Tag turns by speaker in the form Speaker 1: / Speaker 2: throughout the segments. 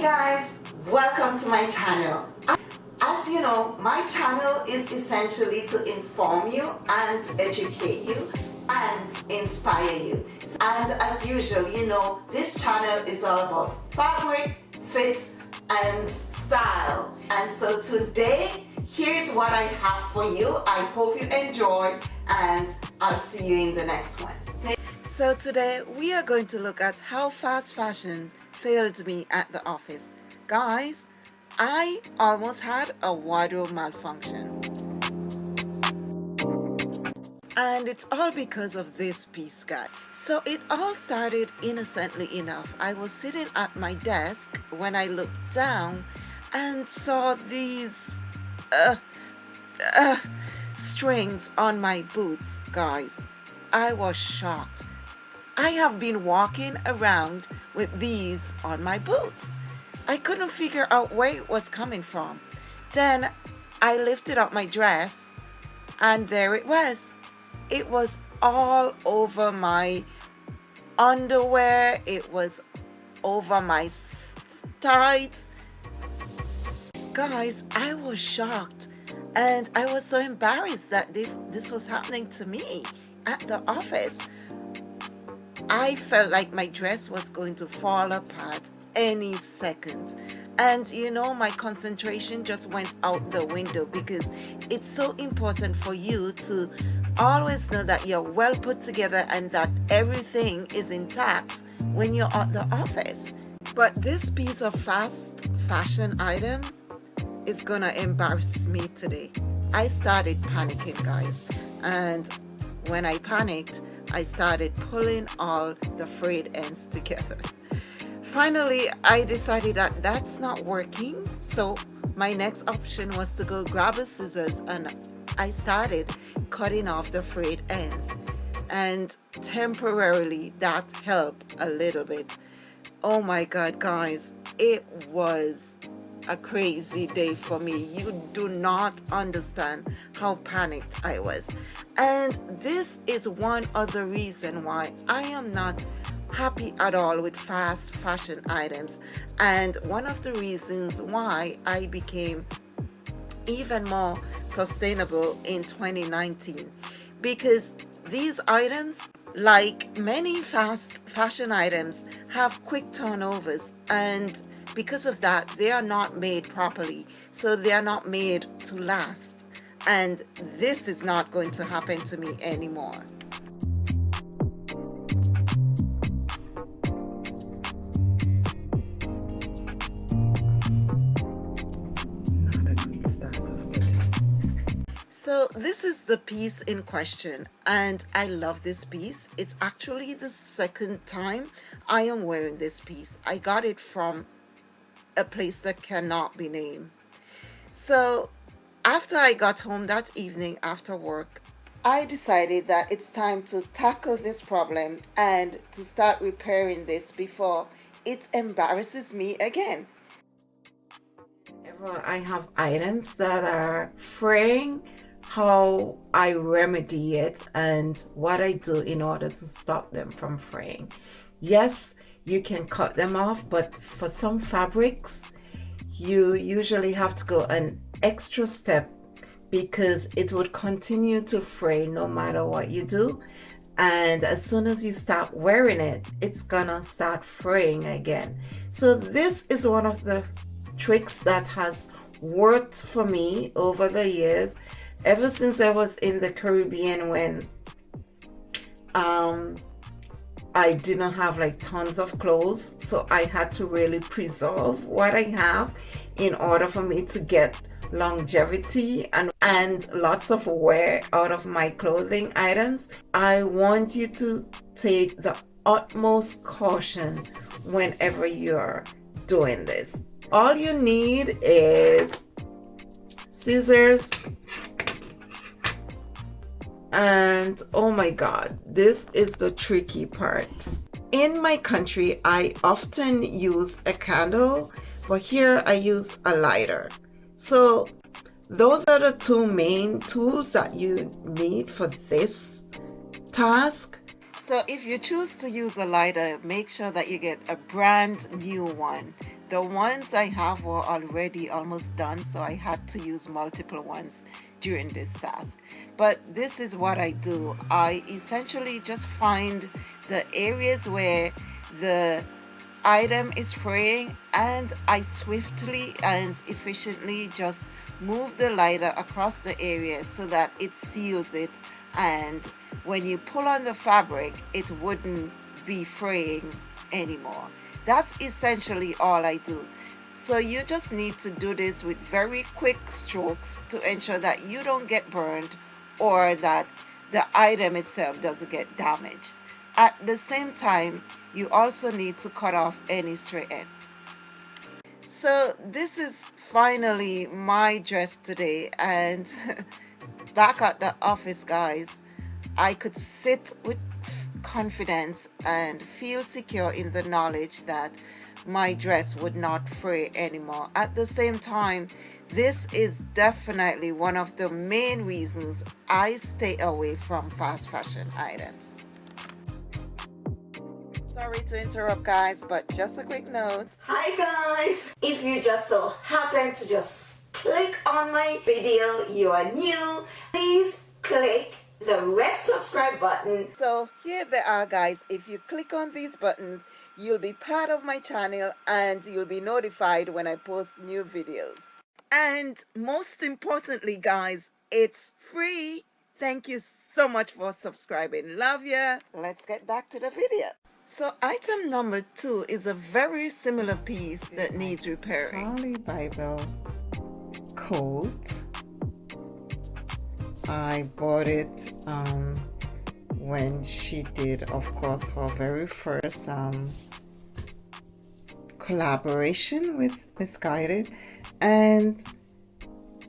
Speaker 1: Guys, welcome to my channel. As you know, my channel is essentially to inform you and educate you and inspire you. And as usual, you know, this channel is all about fabric, fit, and style. And so today, here's what I have for you. I hope you enjoy and I'll see you in the next one. So today we are going to look at how fast fashion failed me at the office. Guys, I almost had a wardrobe malfunction. And it's all because of this piece, guy. So it all started innocently enough. I was sitting at my desk when I looked down and saw these uh, uh, strings on my boots, guys. I was shocked. I have been walking around with these on my boots. I couldn't figure out where it was coming from. Then I lifted up my dress and there it was. It was all over my underwear. It was over my tights. Guys, I was shocked and I was so embarrassed that this was happening to me at the office. I felt like my dress was going to fall apart any second. And you know my concentration just went out the window because it's so important for you to always know that you're well put together and that everything is intact when you're at the office. But this piece of fast fashion item is gonna embarrass me today. I started panicking guys. And when I panicked I started pulling all the frayed ends together. Finally, I decided that that's not working, so my next option was to go grab a scissors and I started cutting off the frayed ends and temporarily that helped a little bit. Oh my god guys, it was a crazy day for me. You do not understand how panicked I was. And this is one other reason why I am not happy at all with fast fashion items and one of the reasons why I became even more sustainable in 2019 because these items like many fast fashion items have quick turnovers and because of that they are not made properly so they are not made to last and this is not going to happen to me anymore So this is the piece in question and I love this piece. It's actually the second time I am wearing this piece. I got it from a place that cannot be named. So after I got home that evening after work, I decided that it's time to tackle this problem and to start repairing this before it embarrasses me again. I have items that are fraying, how I remedy it and what I do in order to stop them from fraying. Yes, you can cut them off but for some fabrics you usually have to go an extra step because it would continue to fray no matter what you do. And as soon as you start wearing it it's gonna start fraying again. So this is one of the tricks that has worked for me over the years. Ever since I was in the Caribbean when um, I didn't have like tons of clothes so I had to really preserve what I have in order for me to get longevity and and lots of wear out of my clothing items. I want you to take the utmost caution whenever you're doing this. All you need is scissors and oh my god this is the tricky part. In my country I often use a candle but here I use a lighter. So those are the two main tools that you need for this task. So if you choose to use a lighter make sure that you get a brand new one. The ones I have were already almost done so I had to use multiple ones during this task. But this is what I do. I essentially just find the areas where the item is fraying and I swiftly and efficiently just move the lighter across the area so that it seals it. And when you pull on the fabric it wouldn't be fraying anymore. That's essentially all I do so you just need to do this with very quick strokes to ensure that you don't get burned or that the item itself doesn't get damaged. At the same time you also need to cut off any stray end. So this is finally my dress today and back at the office guys I could sit with confidence and feel secure in the knowledge that my dress would not fray anymore. At the same time this is definitely one of the main reasons I stay away from fast fashion items. Sorry to interrupt guys but just a quick note.
Speaker 2: Hi guys. If you just so happen to just click on my video you are new please click the red subscribe button.
Speaker 1: So here they are guys. If you click on these buttons you'll be part of my channel and you'll be notified when I post new videos. And most importantly guys it's free. Thank you so much for subscribing. Love ya. Let's get back to the video. So item number two is a very similar piece that needs repairing.
Speaker 3: Holy Bible. Coat. I bought it um, when she did, of course, her very first um, collaboration with Missguided, and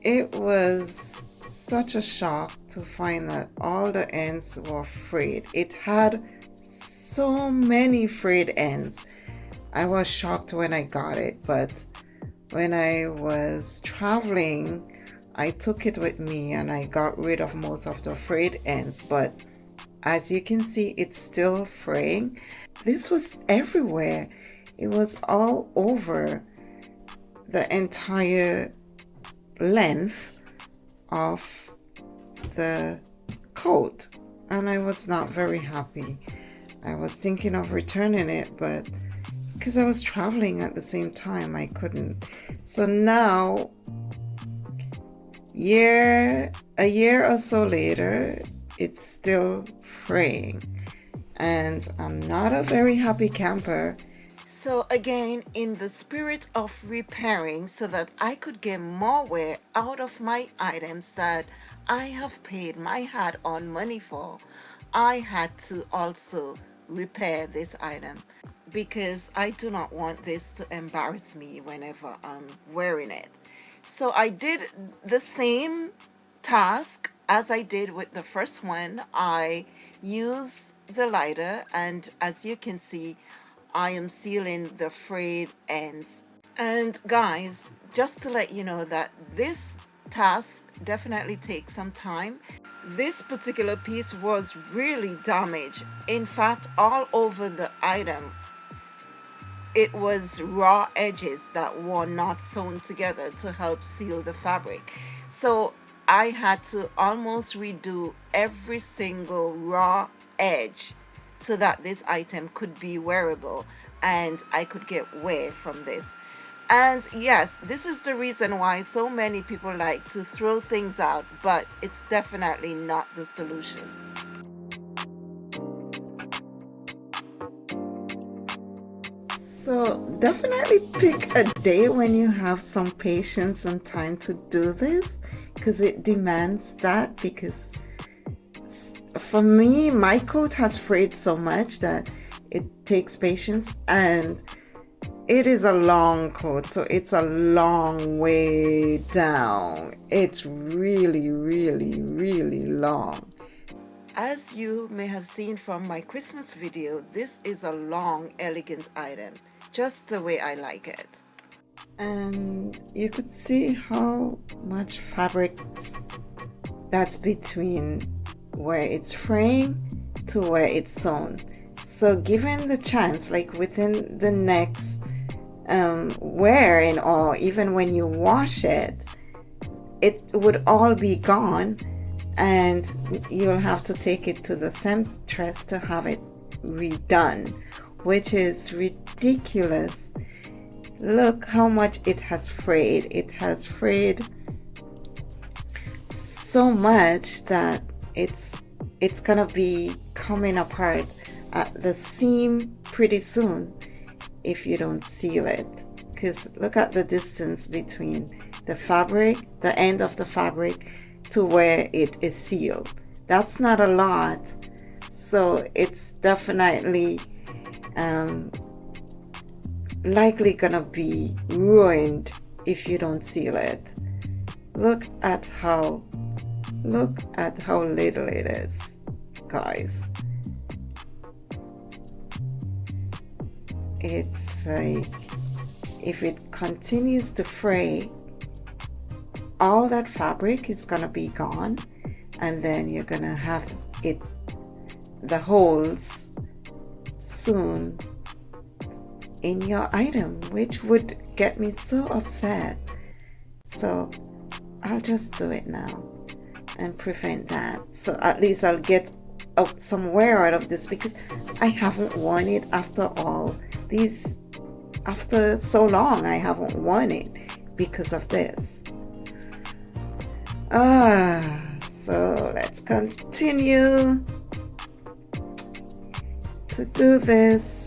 Speaker 3: it was such a shock to find that all the ends were frayed. It had so many frayed ends. I was shocked when I got it, but when I was traveling, I took it with me and I got rid of most of the frayed ends, but as you can see, it's still fraying. This was everywhere. It was all over the entire length of the coat and I was not very happy. I was thinking of returning it, but because I was traveling at the same time, I couldn't. So now, year a year or so later, it's still fraying, and I'm not a very happy camper.
Speaker 1: So again, in the spirit of repairing so that I could get more wear out of my items that I have paid my hard-earned money for, I had to also repair this item because I do not want this to embarrass me whenever I'm wearing it. So I did the same task as I did with the first one. I used the lighter and as you can see I am sealing the frayed ends. And guys, just to let you know that this task definitely takes some time. This particular piece was really damaged. In fact all over the item it was raw edges that were not sewn together to help seal the fabric. So I had to almost redo every single raw edge so that this item could be wearable and I could get wear from this and yes, this is the reason why so many people like to throw things out, but it's definitely not the solution.
Speaker 3: So definitely pick a day when you have some patience and time to do this because it demands that because for me my coat has frayed so much that it takes patience and it is a long coat so it's a long way down. It's really really really long.
Speaker 1: As you may have seen from my Christmas video this is a long elegant item just the way I like it.
Speaker 3: And you could see how much fabric that's between where it's fraying to where it's sewn so given the chance like within the next
Speaker 1: um, wear and or even when you wash it, it would all be gone and you'll have to take it to the seamstress to have it redone, which is ridiculous. Look how much it has frayed. It has frayed so much that it's it's gonna be coming apart at the seam pretty soon if you don't seal it. Because look at the distance between the fabric the end of the fabric to where it is sealed. That's not a lot so it's definitely um, likely gonna be ruined if you don't seal it. Look at how look at how little it is guys. It's like if it continues to fray all that fabric is gonna be gone and then you're gonna have it the holes soon in your item which would get me so upset. So I'll just do it now and prevent that. So at least I'll get some wear out of this because I haven't worn it after all. These after so long I haven't worn it because of this. Ah so let's continue to do this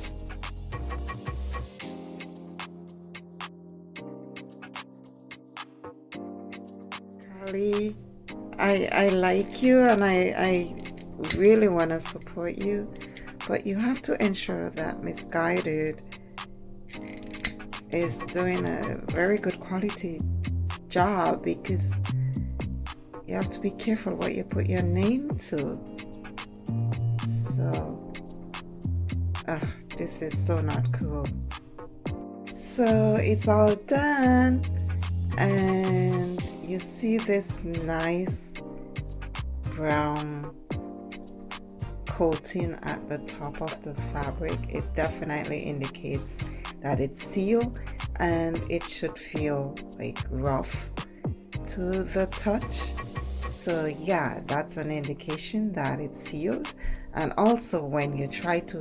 Speaker 1: I I like you and I I really want to support you but you have to ensure that Missguided is doing a very good quality job because you have to be careful what you put your name to. So uh, this is so not cool. So it's all done and you see this nice brown coating at the top of the fabric it definitely indicates that it's sealed and it should feel like rough to the touch. So yeah that's an indication that it's sealed. And also when you try to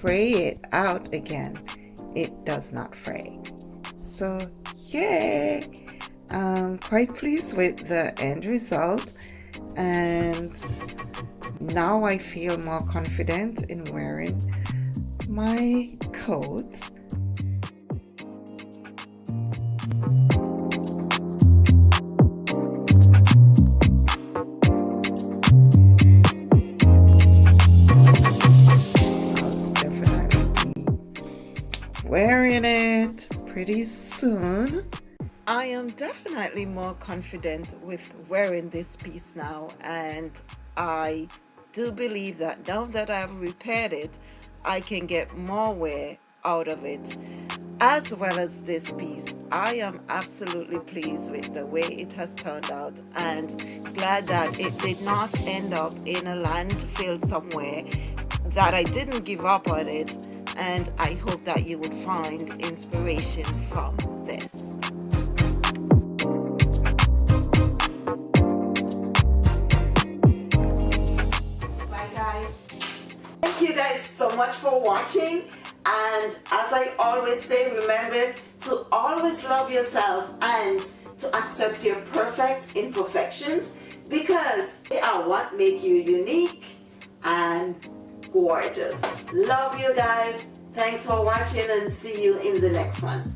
Speaker 1: fray it out again it does not fray. So yay! I'm quite pleased with the end result and now I feel more confident in wearing my coat wearing it pretty soon.
Speaker 3: I am definitely more confident with wearing this piece now and I do believe that now that I've repaired it, I can get more wear out of it as well as this piece. I am absolutely pleased with the way it has turned out and glad that it did not end up in a landfill somewhere that I didn't give up on it and I hope that you would find inspiration from this. Watching and as I always say remember to always love yourself and to accept your perfect imperfections because they are what make you unique and gorgeous. Love you guys. Thanks for watching and see you in the next one